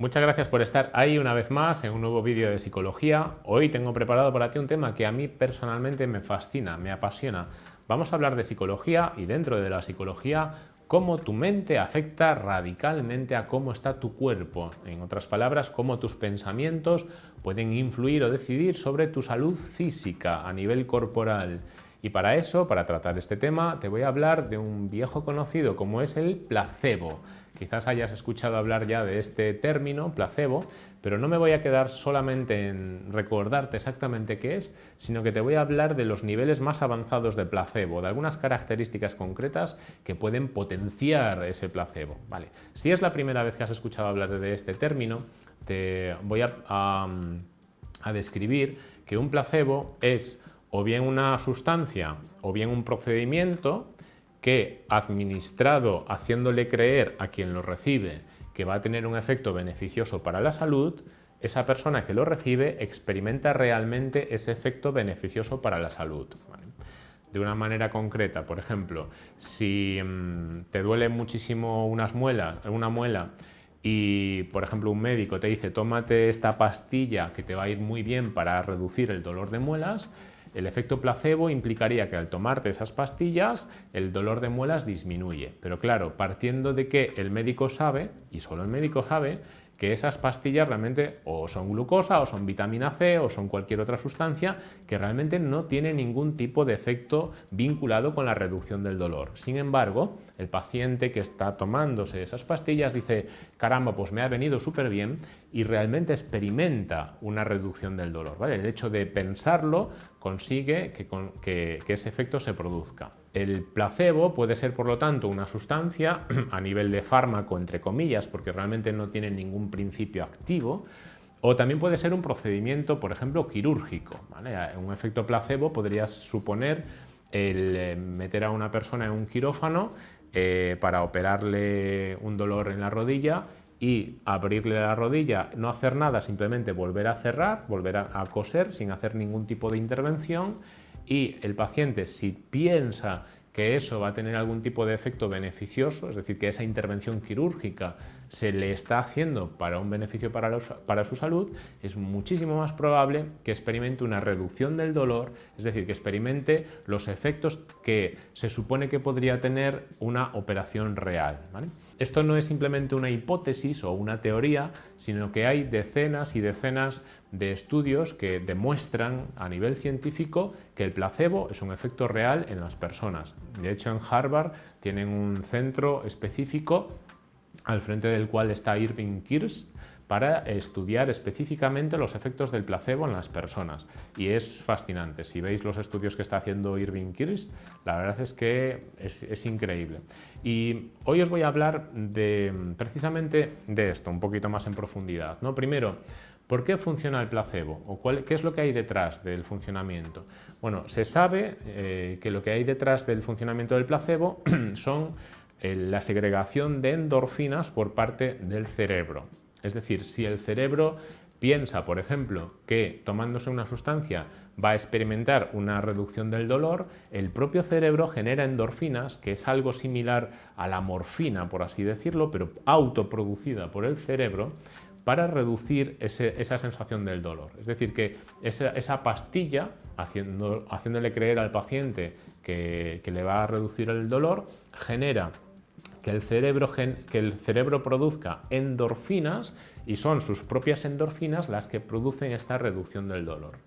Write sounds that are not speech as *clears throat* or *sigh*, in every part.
Muchas gracias por estar ahí una vez más en un nuevo vídeo de psicología. Hoy tengo preparado para ti un tema que a mí personalmente me fascina, me apasiona. Vamos a hablar de psicología y dentro de la psicología cómo tu mente afecta radicalmente a cómo está tu cuerpo. En otras palabras, cómo tus pensamientos pueden influir o decidir sobre tu salud física a nivel corporal. Y para eso, para tratar este tema, te voy a hablar de un viejo conocido como es el placebo. Quizás hayas escuchado hablar ya de este término, placebo, pero no me voy a quedar solamente en recordarte exactamente qué es, sino que te voy a hablar de los niveles más avanzados de placebo, de algunas características concretas que pueden potenciar ese placebo. Vale. Si es la primera vez que has escuchado hablar de este término, te voy a, a describir que un placebo es o bien una sustancia o bien un procedimiento que administrado haciéndole creer a quien lo recibe que va a tener un efecto beneficioso para la salud, esa persona que lo recibe experimenta realmente ese efecto beneficioso para la salud. De una manera concreta, por ejemplo, si mm, te duele muchísimo unas muelas, una muela y, por ejemplo, un médico te dice tómate esta pastilla que te va a ir muy bien para reducir el dolor de muelas, el efecto placebo implicaría que al tomarte esas pastillas el dolor de muelas disminuye. Pero claro, partiendo de que el médico sabe, y solo el médico sabe, que esas pastillas realmente o son glucosa o son vitamina C o son cualquier otra sustancia que realmente no tiene ningún tipo de efecto vinculado con la reducción del dolor. Sin embargo, el paciente que está tomándose esas pastillas dice, caramba, pues me ha venido súper bien y realmente experimenta una reducción del dolor. ¿vale? El hecho de pensarlo consigue que, que ese efecto se produzca. El placebo puede ser, por lo tanto, una sustancia *clears throat* a nivel de fármaco, entre comillas, porque realmente no tiene ningún principio activo, o también puede ser un procedimiento, por ejemplo, quirúrgico. Un efecto placebo podría suponer el eh, meter a una persona en un quirófano eh, para operarle un dolor en la rodilla y abrirle la rodilla, no hacer nada, simplemente volver a cerrar, volver a coser sin hacer ningún tipo de intervención y el paciente si piensa que eso va a tener algún tipo de efecto beneficioso, es decir, que esa intervención quirúrgica se le está haciendo para un beneficio para, su salud, es muchísimo más probable que experimente una reducción del dolor, es decir, que experimente los efectos que se supone que podría tener una operación real. Esto no es simplemente una hipótesis o una teoría, sino que hay decenas y decenas de estudios que demuestran a nivel científico que el placebo es un efecto real en las personas. De hecho, en Harvard tienen un centro específico al frente del cual está Irving Kirsch para estudiar específicamente los efectos del placebo en las personas. Y es fascinante. Si veis los estudios que está haciendo Irving Kirsch, la verdad es que es, increíble. Y hoy os voy a hablar de, precisamente de esto, un poquito más en profundidad. ¿no? Primero, ¿Por qué funciona el placebo? ¿O ¿Qué es lo que hay detrás del funcionamiento? Bueno, se sabe eh, que lo que hay detrás del funcionamiento del placebo *clears throat* son eh, la segregación de endorfinas por parte del cerebro. Es decir, si el cerebro piensa, por ejemplo, que tomándose una sustancia va a experimentar una reducción del dolor, el propio cerebro genera endorfinas, que es algo similar a la morfina, por así decirlo, pero autoproducida por el cerebro, para reducir esa sensación del dolor. Es decir, que esa, pastilla, haciéndole creer al paciente que, le va a reducir el dolor, genera que el, cerebro, que el cerebro produzca endorfinas y son sus propias endorfinas las que producen esta reducción del dolor.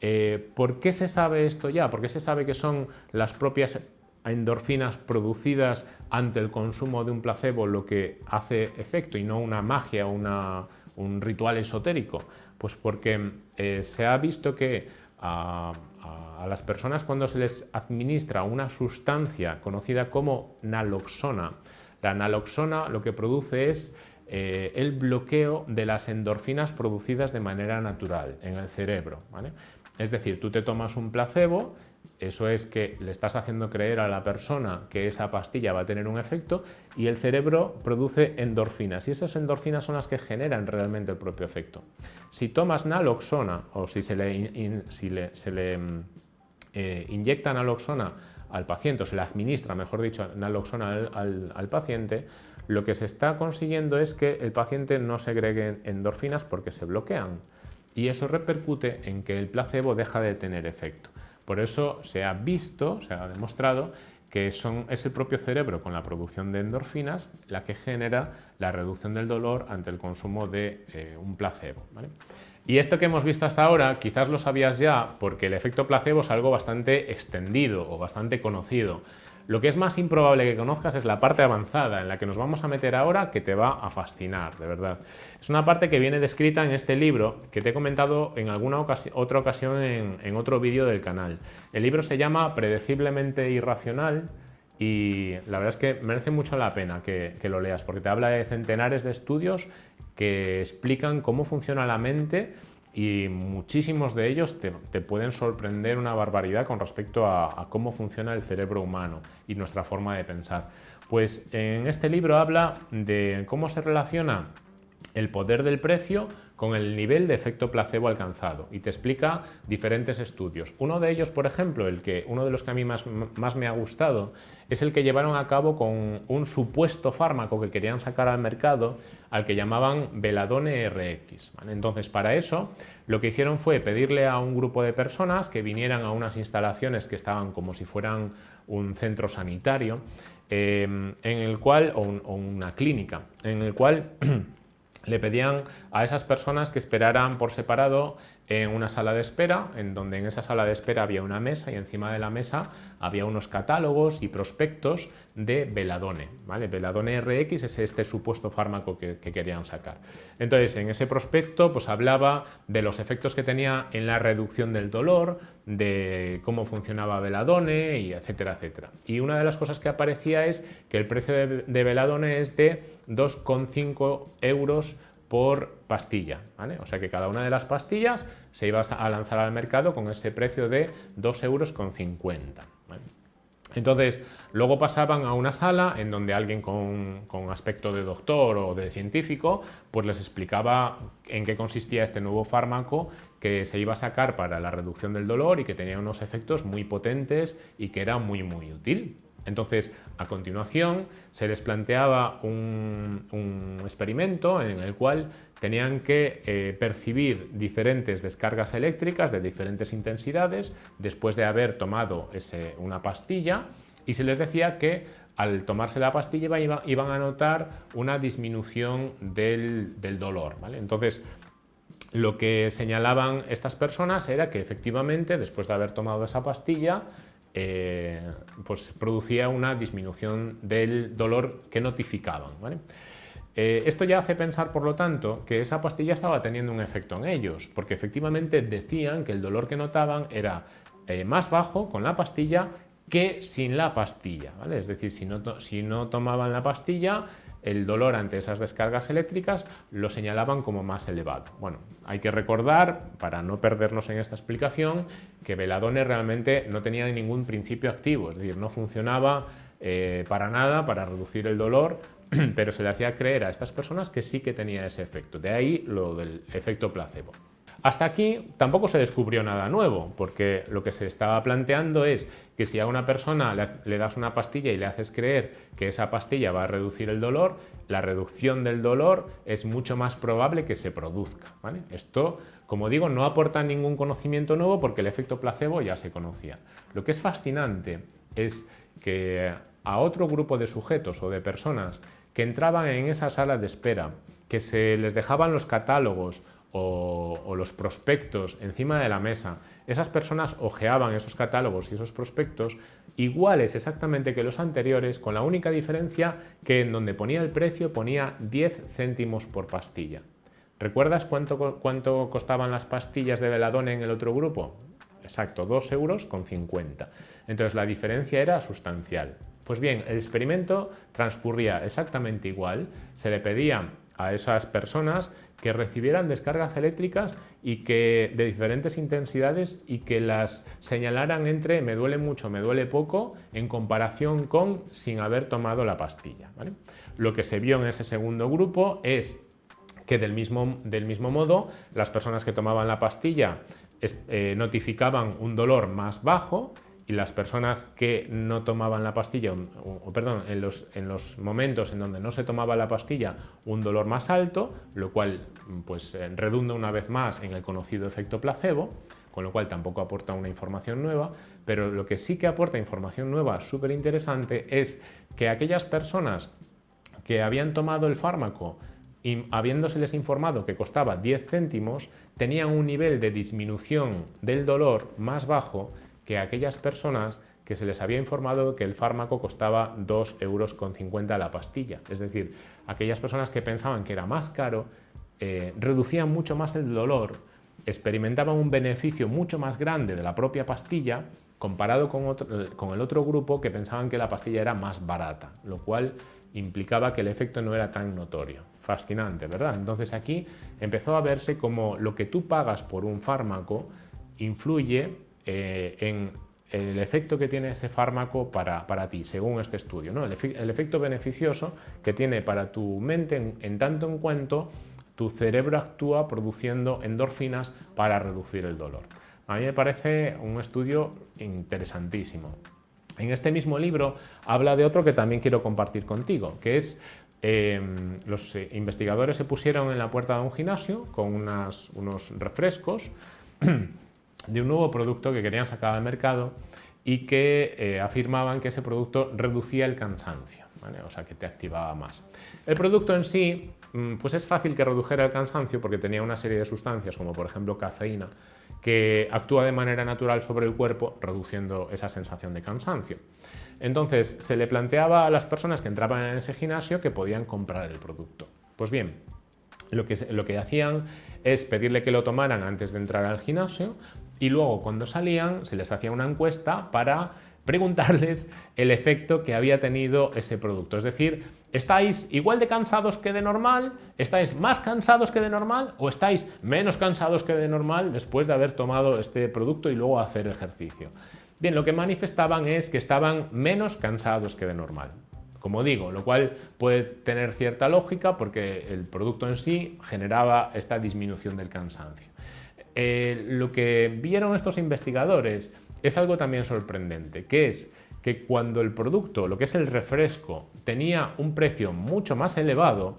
Eh, ¿Por qué se sabe esto ya? ¿Por qué se sabe que son las propias endorfinas producidas ante el consumo de un placebo lo que hace efecto y no una magia o un ritual esotérico? Pues porque eh, se ha visto que a, las personas cuando se les administra una sustancia conocida como naloxona, la naloxona lo que produce es eh, el bloqueo de las endorfinas producidas de manera natural en el cerebro. Es decir, tú te tomas un placebo eso es que le estás haciendo creer a la persona que esa pastilla va a tener un efecto y el cerebro produce endorfinas y esas endorfinas son las que generan realmente el propio efecto. Si tomas naloxona o si se le, mm, eh, inyecta naloxona al paciente o se le administra, mejor dicho, naloxona al, paciente, lo que se está consiguiendo es que el paciente no segregue endorfinas porque se bloquean y eso repercute en que el placebo deja de tener efecto. Por eso se ha visto, se ha demostrado que es el propio cerebro con la producción de endorfinas la que genera la reducción del dolor ante el consumo de eh, un placebo. Y esto que hemos visto hasta ahora quizás lo sabías ya porque el efecto placebo es algo bastante extendido o bastante conocido. Lo que es más improbable que conozcas es la parte avanzada en la que nos vamos a meter ahora que te va a fascinar, de verdad. Es una parte que viene descrita en este libro que te he comentado en alguna otra ocasión en, otro vídeo del canal. El libro se llama Predeciblemente Irracional y la verdad es que merece mucho la pena que, lo leas porque te habla de centenares de estudios que explican cómo funciona la mente y muchísimos de ellos te, pueden sorprender una barbaridad con respecto a, cómo funciona el cerebro humano y nuestra forma de pensar. Pues en este libro habla de cómo se relaciona el poder del precio con el nivel de efecto placebo alcanzado y te explica diferentes estudios. Uno de ellos, por ejemplo, el que, uno de los que a mí más, más me ha gustado, es el que llevaron a cabo con un supuesto fármaco que querían sacar al mercado al que llamaban Veladone RX. Entonces, para eso, lo que hicieron fue pedirle a un grupo de personas que vinieran a unas instalaciones que estaban como si fueran un centro sanitario, eh, en el cual, o una clínica, en el cual *clears throat* le pedían a esas personas que esperaran por separado en una sala de espera, en donde en esa sala de espera había una mesa y encima de la mesa había unos catálogos y prospectos de Veladone. ¿vale? Veladone RX es este supuesto fármaco que, querían sacar. Entonces, en ese prospecto pues, hablaba de los efectos que tenía en la reducción del dolor, de cómo funcionaba Veladone, y etcétera, etcétera. Y una de las cosas que aparecía es que el precio de, de Veladone es de 2,5 euros por pastilla. O sea que cada una de las pastillas se iba a lanzar al mercado con ese precio de 2,50 euros. Entonces, luego pasaban a una sala en donde alguien con, aspecto de doctor o de científico pues les explicaba en qué consistía este nuevo fármaco que se iba a sacar para la reducción del dolor y que tenía unos efectos muy potentes y que era muy muy útil. Entonces, a continuación, se les planteaba un, experimento en el cual tenían que eh, percibir diferentes descargas eléctricas de diferentes intensidades después de haber tomado una pastilla y se les decía que al tomarse la pastilla iban a notar una disminución del, dolor. Entonces, lo que señalaban estas personas era que efectivamente después de haber tomado esa pastilla eh, pues producía una disminución del dolor que notificaban. Eh, esto ya hace pensar, por lo tanto, que esa pastilla estaba teniendo un efecto en ellos, porque efectivamente decían que el dolor que notaban era eh, más bajo con la pastilla que sin la pastilla. Es decir, si no, si no tomaban la pastilla, el dolor ante esas descargas eléctricas lo señalaban como más elevado. Bueno, hay que recordar, para no perdernos en esta explicación, que Veladone realmente no tenía ningún principio activo, es decir, no funcionaba eh, para nada para reducir el dolor, *clears throat* pero se le hacía creer a estas personas que sí que tenía ese efecto. De ahí lo del efecto placebo. Hasta aquí tampoco se descubrió nada nuevo, porque lo que se estaba planteando es que si a una persona le, das una pastilla y le haces creer que esa pastilla va a reducir el dolor, la reducción del dolor es mucho más probable que se produzca. Esto, como digo, no aporta ningún conocimiento nuevo porque el efecto placebo ya se conocía. Lo que es fascinante es que a otro grupo de sujetos o de personas que entraban en esa sala de espera, que se les dejaban los catálogos o, los prospectos encima de la mesa, esas personas ojeaban esos catálogos y esos prospectos iguales exactamente que los anteriores, con la única diferencia que en donde ponía el precio ponía 10 céntimos por pastilla. ¿Recuerdas cuánto, cuánto costaban las pastillas de veladone en el otro grupo? Exacto, 2 euros con 50. Entonces la diferencia era sustancial. Pues bien, el experimento transcurría exactamente igual. Se le pedía a esas personas que recibieran descargas eléctricas y que de diferentes intensidades y que las señalaran entre me duele mucho, me duele poco en comparación con sin haber tomado la pastilla. Lo que se vio en ese segundo grupo es que del mismo, del mismo modo las personas que tomaban la pastilla eh, notificaban un dolor más bajo y las personas que no tomaban la pastilla, o, perdón, en los, en los, momentos en donde no se tomaba la pastilla, un dolor más alto, lo cual pues, eh, redunda una vez más en el conocido efecto placebo, con lo cual tampoco aporta una información nueva, pero lo que sí que aporta información nueva súper interesante es que aquellas personas que habían tomado el fármaco y habiéndoseles informado que costaba 10 céntimos, tenían un nivel de disminución del dolor más bajo que aquellas personas que se les había informado que el fármaco costaba 2,50 euros la pastilla. Es decir, aquellas personas que pensaban que era más caro, eh, reducían mucho más el dolor experimentaban un beneficio mucho más grande de la propia pastilla comparado con, con, el otro grupo que pensaban que la pastilla era más barata, lo cual implicaba que el efecto no era tan notorio. Fascinante, ¿verdad? Entonces aquí empezó a verse como lo que tú pagas por un fármaco influye eh, en el efecto que tiene ese fármaco para, para ti, según este estudio. ¿no? El, efecto beneficioso que tiene para tu mente en, tanto en cuanto tu cerebro actúa produciendo endorfinas para reducir el dolor. A mí me parece un estudio interesantísimo. En este mismo libro habla de otro que también quiero compartir contigo, que es em, los eh, investigadores se pusieron en la puerta de un gimnasio con unos refrescos *clears throat* de un nuevo producto que querían sacar al mercado y que eh, afirmaban que ese producto reducía el cansancio, o sea que te activaba más. El producto en sí Mm, pues es fácil que redujera el cansancio porque tenía una serie de sustancias, como por ejemplo cafeína, que actúa de manera natural sobre el cuerpo, reduciendo esa sensación de cansancio. Entonces, se le planteaba a las personas que entraban en ese gimnasio que podían comprar el producto. Pues bien, lo que, lo que hacían es pedirle que lo tomaran antes de entrar al gimnasio y luego cuando salían se les hacía una encuesta para preguntarles el efecto que había tenido ese producto. Es decir, ¿estáis igual de cansados que de normal? ¿Estáis más cansados que de normal? ¿O estáis menos cansados que de normal después de haber tomado este producto y luego hacer ejercicio? Bien, lo que manifestaban es que estaban menos cansados que de normal. Como digo, lo cual puede tener cierta lógica porque el producto en sí generaba esta disminución del cansancio. Eh, lo que vieron estos investigadores es algo también sorprendente, que es que cuando el producto, lo que es el refresco, tenía un precio mucho más elevado,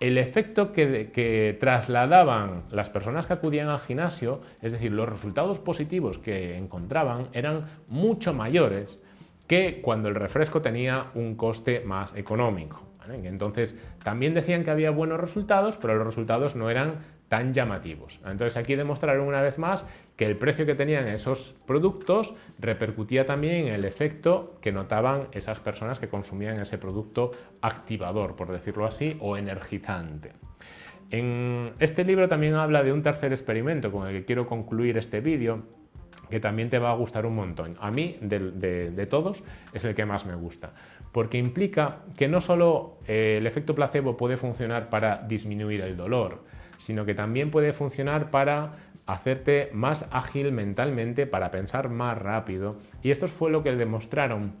el efecto que, que, trasladaban las personas que acudían al gimnasio, es decir, los resultados positivos que encontraban eran mucho mayores que cuando el refresco tenía un coste más económico. Entonces, también decían que había buenos resultados, pero los resultados no eran tan llamativos. Entonces, aquí demostraron una vez más que el precio que tenían esos productos repercutía también en el efecto que notaban esas personas que consumían ese producto activador, por decirlo así, o energizante. En este libro también habla de un tercer experimento con el que quiero concluir este vídeo, que también te va a gustar un montón. A mí, de, todos, es el que más me gusta, porque implica que no solo eh, el efecto placebo puede funcionar para disminuir el dolor, sino que también puede funcionar para hacerte más ágil mentalmente, para pensar más rápido. Y esto fue lo que demostraron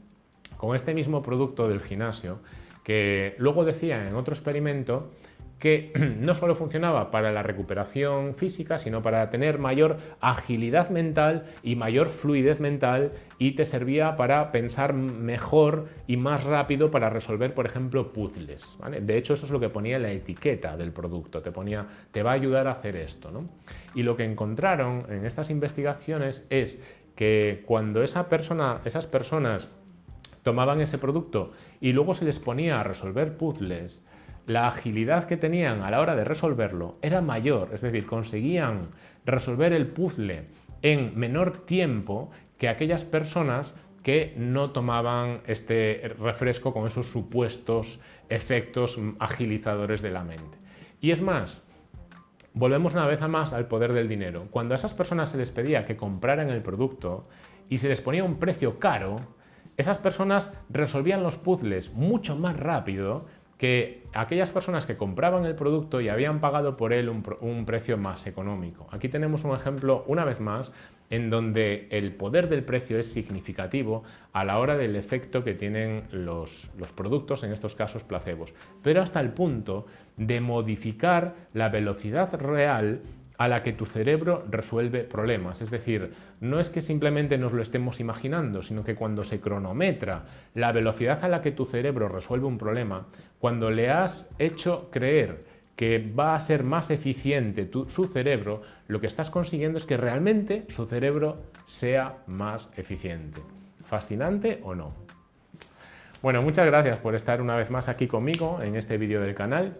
con este mismo producto del gimnasio, que luego decía en otro experimento que *clears throat* no solo funcionaba para la recuperación física, sino para tener mayor agilidad mental y mayor fluidez mental y te servía para pensar mejor y más rápido para resolver, por ejemplo, puzzles. De hecho, eso es lo que ponía la etiqueta del producto, te ponía, te va a ayudar a hacer esto. Y lo que encontraron en estas investigaciones es que cuando esa persona, esas personas tomaban ese producto y luego se les ponía a resolver puzzles, la agilidad que tenían a la hora de resolverlo era mayor, es decir, conseguían resolver el puzzle en menor tiempo que aquellas personas que no tomaban este refresco con esos supuestos efectos agilizadores de la mente. Y es más, volvemos una vez más al poder del dinero. Cuando a esas personas se les pedía que compraran el producto y se les ponía un precio caro, esas personas resolvían los puzzles mucho más rápido que aquellas personas que compraban el producto y habían pagado por él un, precio más económico. Aquí tenemos un ejemplo, una vez más, en donde el poder del precio es significativo a la hora del efecto que tienen los, los productos, en estos casos placebos, pero hasta el punto de modificar la velocidad real a la que tu cerebro resuelve problemas. Es decir, no es que simplemente nos lo estemos imaginando, sino que cuando se cronometra la velocidad a la que tu cerebro resuelve un problema, cuando le has hecho creer que va a ser más eficiente su cerebro, lo que estás consiguiendo es que realmente su cerebro sea más eficiente. ¿Fascinante o no? Bueno, muchas gracias por estar una vez más aquí conmigo en este vídeo del canal.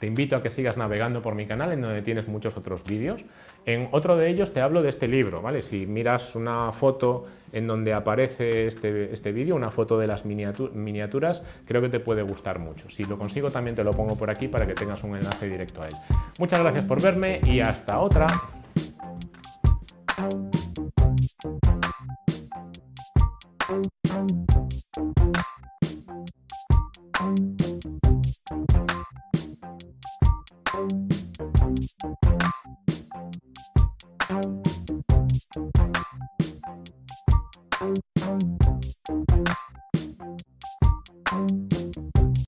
Te invito a que sigas navegando por mi canal en donde tienes muchos otros vídeos. En otro de ellos te hablo de este libro, ¿vale? Si miras una foto en donde aparece este, este vídeo, una foto de las miniaturas, creo que te puede gustar mucho. Si lo consigo también te lo pongo por aquí para que tengas un enlace directo a él. Muchas gracias por verme y hasta otra.